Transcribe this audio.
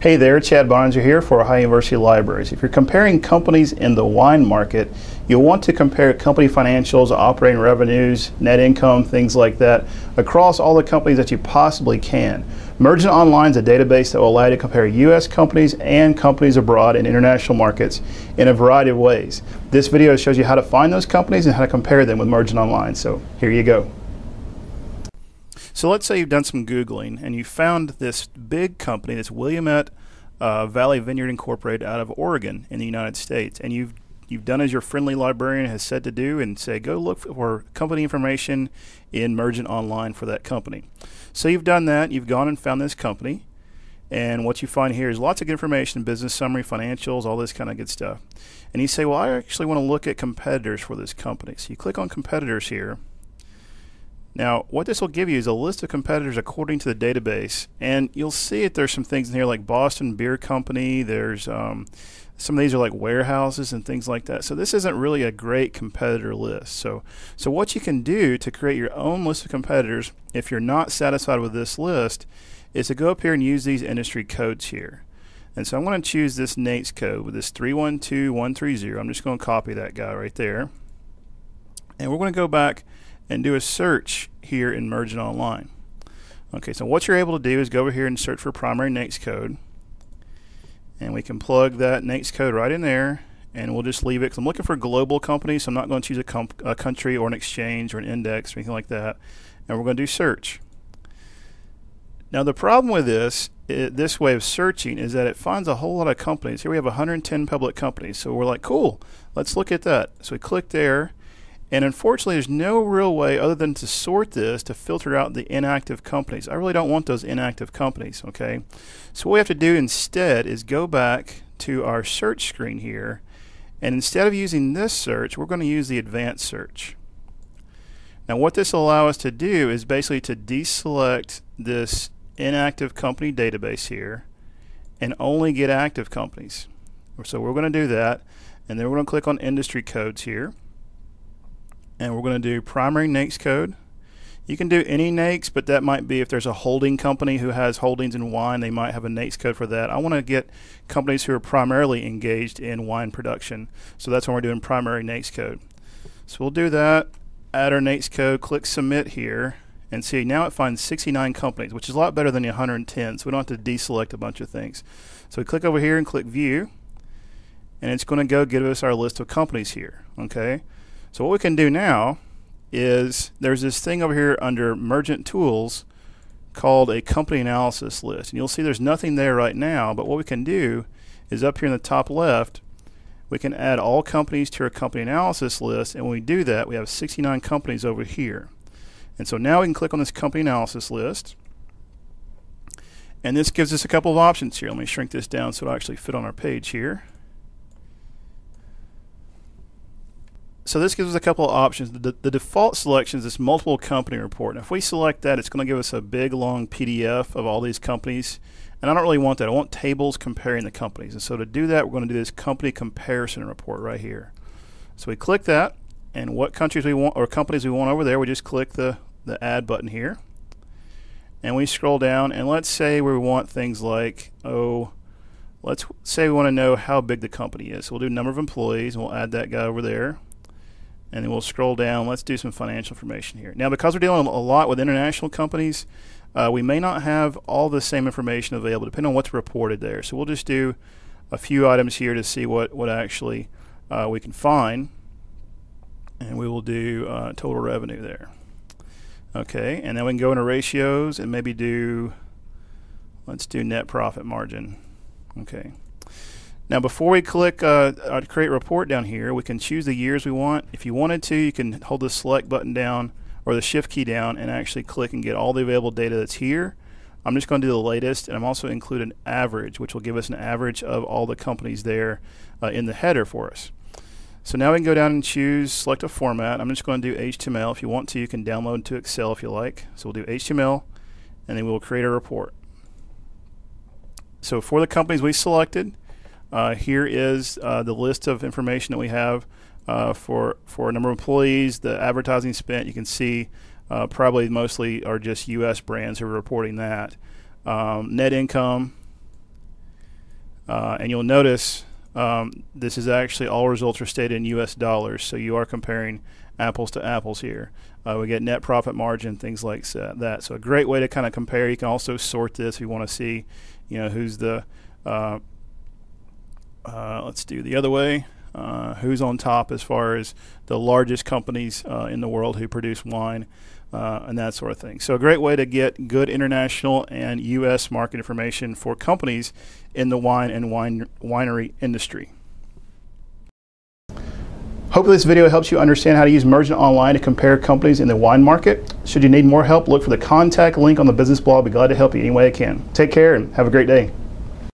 Hey there, Chad Bonninger here for Ohio University Libraries. If you're comparing companies in the wine market, you'll want to compare company financials, operating revenues, net income, things like that, across all the companies that you possibly can. Mergent Online is a database that will allow you to compare U.S. companies and companies abroad in international markets in a variety of ways. This video shows you how to find those companies and how to compare them with Mergent Online. So here you go. So let's say you've done some Googling and you found this big company, this Willamette uh, Valley Vineyard Incorporated out of Oregon in the United States, and you've you've done as your friendly librarian has said to do and say go look for company information in Mergent Online for that company. So you've done that, you've gone and found this company, and what you find here is lots of good information, business summary, financials, all this kind of good stuff. And you say, well, I actually want to look at competitors for this company. So you click on competitors here, now, what this will give you is a list of competitors according to the database, and you'll see that there's some things in here like Boston Beer Company. There's um, some of these are like warehouses and things like that. So this isn't really a great competitor list. So, so what you can do to create your own list of competitors, if you're not satisfied with this list, is to go up here and use these industry codes here. And so I'm going to choose this NAICS code with this 312130. I'm just going to copy that guy right there. And we're going to go back and do a search here in Mergent Online. Okay, so what you're able to do is go over here and search for primary NAICS code. And we can plug that NAICS code right in there and we'll just leave it because I'm looking for global companies, so I'm not going to choose a, a, country or an exchange or an index or anything like that. And we're going to do search. Now the problem with this, it, this way of searching is that it finds a whole lot of companies. Here we have 110 public companies, so we're like, cool, let's look at that. So we click there, and unfortunately, there's no real way other than to sort this to filter out the inactive companies. I really don't want those inactive companies, okay? So what we have to do instead is go back to our search screen here, and instead of using this search, we're going to use the advanced search. Now what this will allow us to do is basically to deselect this inactive company database here and only get active companies. So we're going to do that, and then we're going to click on industry codes here and we're going to do primary NAICS code. You can do any NAICS, but that might be if there's a holding company who has holdings in wine, they might have a NAICS code for that. I want to get companies who are primarily engaged in wine production. So that's when we're doing primary NAICS code. So we'll do that, add our NAICS code, click submit here, and see now it finds 69 companies, which is a lot better than the 110, so we don't have to deselect a bunch of things. So we click over here and click view, and it's going to go give us our list of companies here, okay? So what we can do now is there's this thing over here under Mergent Tools called a company analysis list. And you'll see there's nothing there right now, but what we can do is up here in the top left, we can add all companies to our company analysis list. And when we do that, we have 69 companies over here. And so now we can click on this company analysis list. And this gives us a couple of options here. Let me shrink this down so it'll actually fit on our page here. So this gives us a couple of options. The, the, default selection is this multiple company report. And if we select that, it's going to give us a big long PDF of all these companies. And I don't really want that. I want tables comparing the companies. And so to do that, we're going to do this company comparison report right here. So we click that, and what countries we want or companies we want over there, we just click the, the add button here. And we scroll down, and let's say we want things like, oh, let's say we want to know how big the company is. So we'll do number of employees, and we'll add that guy over there and then we'll scroll down. Let's do some financial information here. Now, because we're dealing a lot with international companies, uh, we may not have all the same information available depending on what's reported there. So we'll just do a few items here to see what, what actually uh, we can find. And we will do uh, total revenue there. Okay, and then we can go into ratios and maybe do, let's do net profit margin. Okay. Now before we click uh, uh, create report down here, we can choose the years we want. If you wanted to, you can hold the select button down or the shift key down and actually click and get all the available data that's here. I'm just going to do the latest and I'm also include an average which will give us an average of all the companies there uh, in the header for us. So now we can go down and choose select a format. I'm just going to do HTML. If you want to, you can download to Excel if you like. So we'll do HTML and then we'll create a report. So for the companies we selected, uh, here is uh, the list of information that we have uh, for for a number of employees, the advertising spent. You can see uh, probably mostly are just U.S. brands who are reporting that. Um, net income, Uh, and you'll notice um, this is actually all results are stated in U.S. dollars, so you are comparing apples to apples here. Uh, we get net profit margin, things like that. So a great way to kind of compare. You can also sort this if you want to see, you know, who's the. Uh, let's do the other way. Uh, who's on top as far as the largest companies uh, in the world who produce wine uh, and that sort of thing. So, a great way to get good international and U.S. market information for companies in the wine and wine winery industry. Hopefully this video helps you understand how to use Mergent Online to compare companies in the wine market. Should you need more help, look for the contact link on the business blog. I'll be glad to help you any way I can. Take care and have a great day.